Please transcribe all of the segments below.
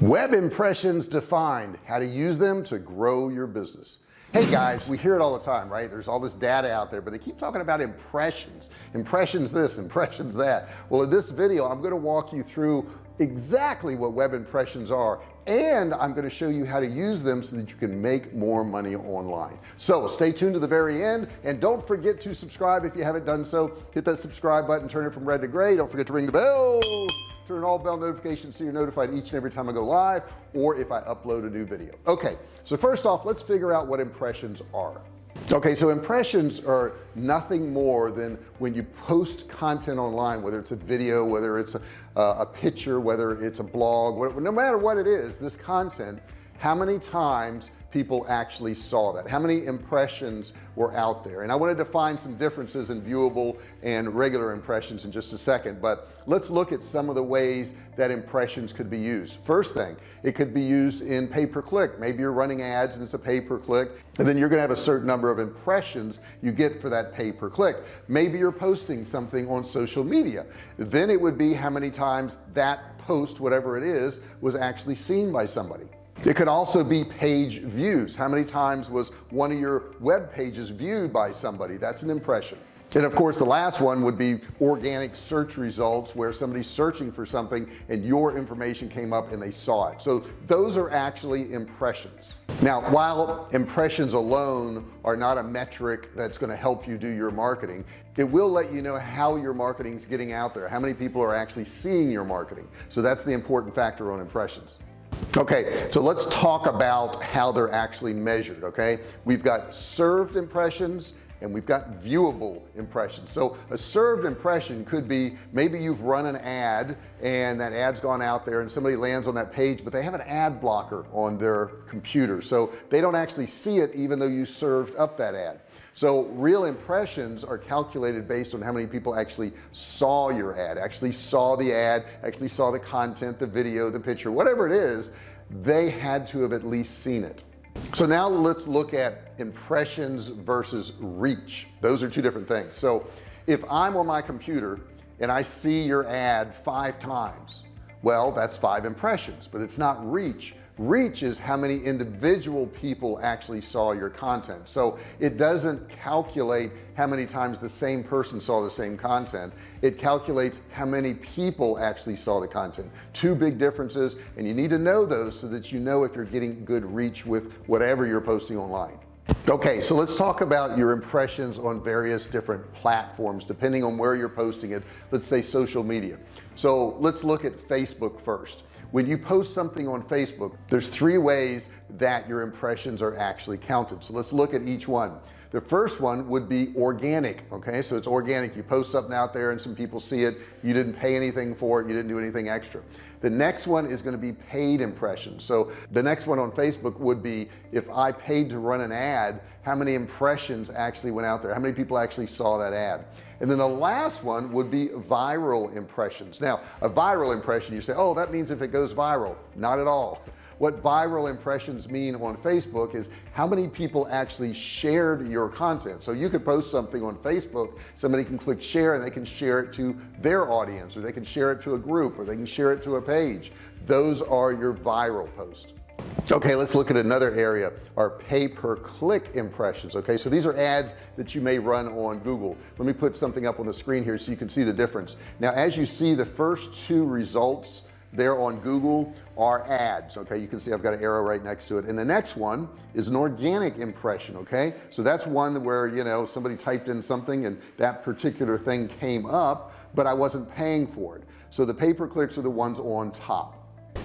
web impressions defined how to use them to grow your business. Hey guys we hear it all the time right? There's all this data out there but they keep talking about impressions. Impressions this impressions that. Well in this video I'm going to walk you through exactly what web impressions are and I'm going to show you how to use them so that you can make more money online. So stay tuned to the very end and don't forget to subscribe if you haven't done so. Hit that subscribe button turn it from red to gray. Don't forget to ring the bell turn all bell notifications so you're notified each and every time I go live or if I upload a new video. Okay so first off let's figure out what impressions are. Okay so impressions are nothing more than when you post content online whether it's a video whether it's a, uh, a picture whether it's a blog whatever, no matter what it is this content how many times people actually saw that? How many impressions were out there? And I wanted to find some differences in viewable and regular impressions in just a second but let's look at some of the ways that impressions could be used. First thing it could be used in pay-per-click. Maybe you're running ads and it's a pay-per-click and then you're gonna have a certain number of impressions you get for that pay-per-click. Maybe you're posting something on social media. Then it would be how many times that post whatever it is was actually seen by somebody it could also be page views. How many times was one of your web pages viewed by somebody? That's an impression. And of course the last one would be organic search results where somebody's searching for something and your information came up and they saw it. So those are actually impressions. Now while impressions alone are not a metric that's going to help you do your marketing it will let you know how your marketing is getting out there how many people are actually seeing your marketing. So that's the important factor on impressions okay so let's talk about how they're actually measured okay? We've got served impressions and we've got viewable impressions. So a served impression could be maybe you've run an ad and that ad's gone out there and somebody lands on that page but they have an ad blocker on their computer. So they don't actually see it even though you served up that ad so real impressions are calculated based on how many people actually saw your ad actually saw the ad actually saw the content the video the picture whatever it is they had to have at least seen it. So now let's look at impressions versus reach. Those are two different things. So if I'm on my computer and I see your ad five times well that's five impressions but it's not reach reach is how many individual people actually saw your content. So it doesn't calculate how many times the same person saw the same content. It calculates how many people actually saw the content. Two big differences and you need to know those so that you know if you're getting good reach with whatever you're posting online okay so let's talk about your impressions on various different platforms depending on where you're posting it. Let's say social media. So let's look at Facebook first. When you post something on Facebook there's three ways that your impressions are actually counted. So let's look at each one the first one would be organic okay? So it's organic. You post something out there and some people see it. You didn't pay anything for it. You didn't do anything extra. The next one is going to be paid impressions. So the next one on Facebook would be if I paid to run an ad how many impressions actually went out there? How many people actually saw that ad? And then the last one would be viral impressions. Now a viral impression you say oh that means if it goes viral. Not at all what viral impressions mean on Facebook is how many people actually shared your content. So you could post something on Facebook somebody can click share and they can share it to their audience or they can share it to a group or they can share it to a page. Those are your viral posts. Okay let's look at another area our pay-per-click impressions okay? So these are ads that you may run on Google. Let me put something up on the screen here so you can see the difference. Now as you see the first two results there on Google are ads okay? You can see I've got an arrow right next to it. And the next one is an organic impression okay? So that's one where you know somebody typed in something and that particular thing came up but I wasn't paying for it. So the pay-per-clicks are the ones on top.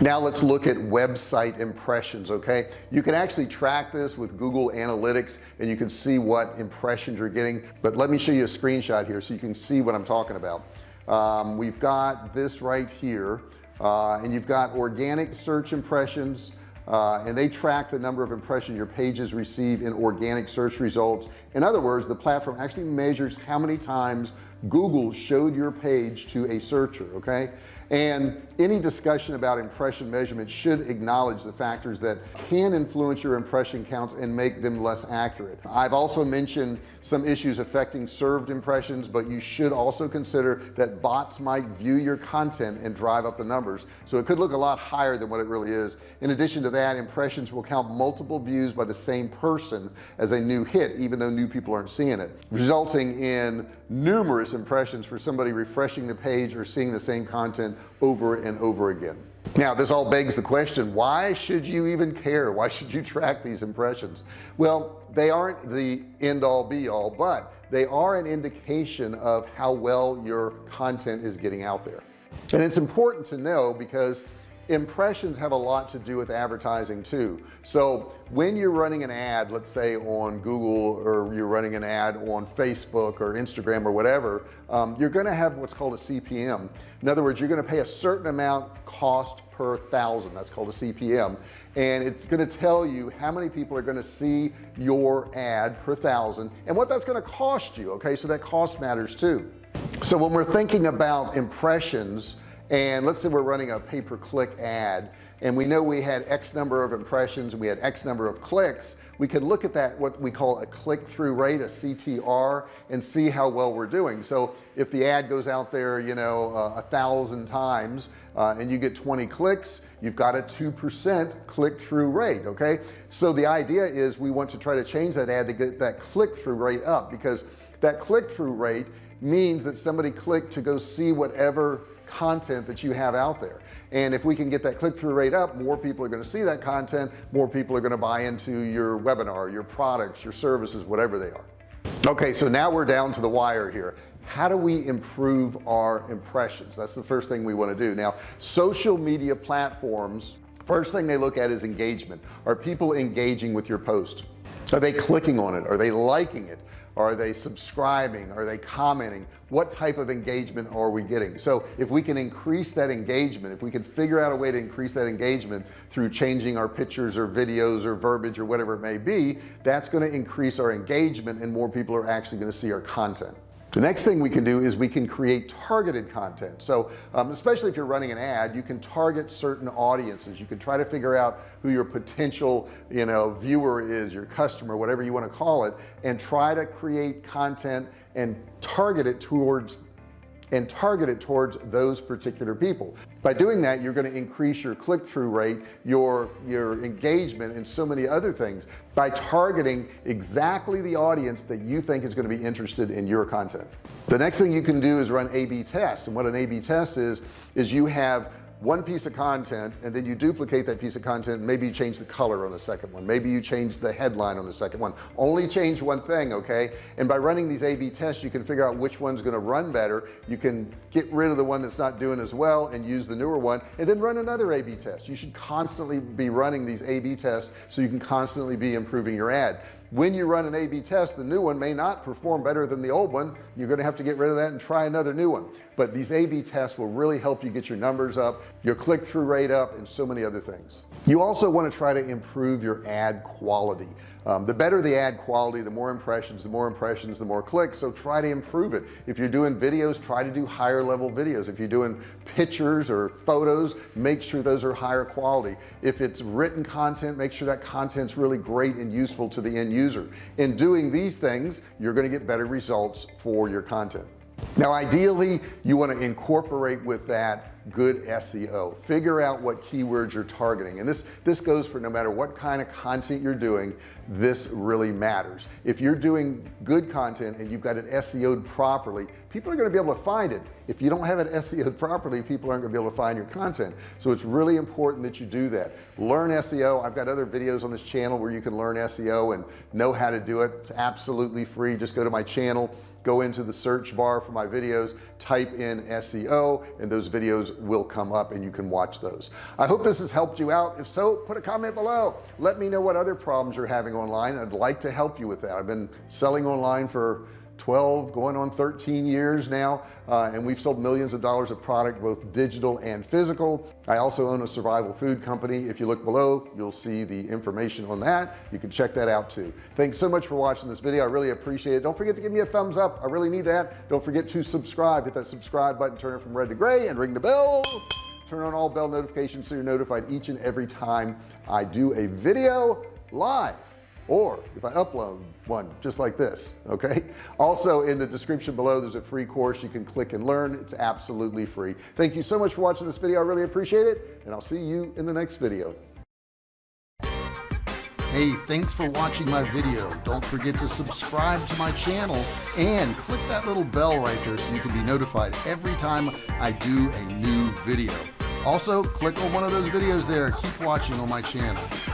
Now let's look at website impressions okay? You can actually track this with Google Analytics and you can see what impressions you're getting but let me show you a screenshot here so you can see what I'm talking about. Um, we've got this right here uh, and you've got organic search impressions uh, and they track the number of impressions your pages receive in organic search results. In other words the platform actually measures how many times Google showed your page to a searcher okay and any discussion about impression measurement should acknowledge the factors that can influence your impression counts and make them less accurate. I've also mentioned some issues affecting served impressions but you should also consider that bots might view your content and drive up the numbers. So it could look a lot higher than what it really is. In addition to that impressions will count multiple views by the same person as a new hit even though new people aren't seeing it resulting in numerous impressions for somebody refreshing the page or seeing the same content over and over again. Now this all begs the question why should you even care? Why should you track these impressions? Well they aren't the end all be all but they are an indication of how well your content is getting out there. And it's important to know because impressions have a lot to do with advertising too. So when you're running an ad let's say on Google or you're running an ad on Facebook or Instagram or whatever um, you're going to have what's called a CPM in other words you're going to pay a certain amount cost per thousand. That's called a CPM and it's going to tell you how many people are going to see your ad per thousand and what that's going to cost you okay? So that cost matters too. So when we're thinking about impressions and let's say we're running a pay-per-click ad and we know we had X number of impressions and we had X number of clicks we can look at that what we call a click-through rate a CTR and see how well we're doing. So if the ad goes out there you know uh, a thousand times uh, and you get 20 clicks you've got a 2% click-through rate okay? So the idea is we want to try to change that ad to get that click-through rate up because that click-through rate means that somebody clicked to go see whatever content that you have out there. And if we can get that click-through rate up more people are going to see that content more people are going to buy into your webinar your products your services whatever they are. Okay so now we're down to the wire here. How do we improve our impressions? That's the first thing we want to do. Now social media platforms first thing they look at is engagement. Are people engaging with your post? Are they clicking on it? Are they liking it are they subscribing? Are they commenting? What type of engagement are we getting? So if we can increase that engagement if we can figure out a way to increase that engagement through changing our pictures or videos or verbiage or whatever it may be that's going to increase our engagement and more people are actually going to see our content the next thing we can do is we can create targeted content. So um, especially if you're running an ad you can target certain audiences. You can try to figure out who your potential you know viewer is your customer whatever you want to call it and try to create content and target it towards and target it towards those particular people. By doing that you're going to increase your click-through rate your your engagement and so many other things by targeting exactly the audience that you think is going to be interested in your content. The next thing you can do is run a-b test and what an a-b test is is you have one piece of content and then you duplicate that piece of content maybe you change the color on the second one. Maybe you change the headline on the second one. Only change one thing okay? And by running these a-b tests you can figure out which one's going to run better. You can get rid of the one that's not doing as well and use the newer one and then run another a-b test. You should constantly be running these a-b tests so you can constantly be improving your ad when you run an a-b test the new one may not perform better than the old one. You're going to have to get rid of that and try another new one. But these a-b tests will really help you get your numbers up your click-through rate up and so many other things you also want to try to improve your ad quality. Um, the better the ad quality the more impressions the more impressions the more clicks. So try to improve it. If you're doing videos try to do higher level videos. If you're doing pictures or photos make sure those are higher quality. If it's written content make sure that content's really great and useful to the end user. In doing these things you're going to get better results for your content now ideally you want to incorporate with that good SEO figure out what keywords you're targeting and this this goes for no matter what kind of content you're doing this really matters. If you're doing good content and you've got it SEO'd properly people are going to be able to find it. If you don't have it SEO'd properly people aren't to be able to find your content. So it's really important that you do that. Learn SEO I've got other videos on this channel where you can learn SEO and know how to do it. It's absolutely free. Just go to my channel go into the search bar for my videos type in SEO and those videos will come up and you can watch those. I hope this has helped you out. If so put a comment below. Let me know what other problems you're having online. I'd like to help you with that. I've been selling online for 12 going on 13 years now uh, and we've sold millions of dollars of product both digital and physical. I also own a survival food company. If you look below you'll see the information on that. You can check that out too. Thanks so much for watching this video. I really appreciate it. Don't forget to give me a thumbs up. I really need that. Don't forget to subscribe. Hit that subscribe button turn it from red to gray and ring the bell. Turn on all bell notifications so you're notified each and every time I do a video live or if I upload one just like this okay also in the description below there's a free course you can click and learn it's absolutely free thank you so much for watching this video I really appreciate it and I'll see you in the next video Hey, thanks for watching my video. Don't forget to subscribe to my channel and click that little bell right there so you can be notified every time I do a new video. Also, click on one of those videos there. Keep watching on my channel.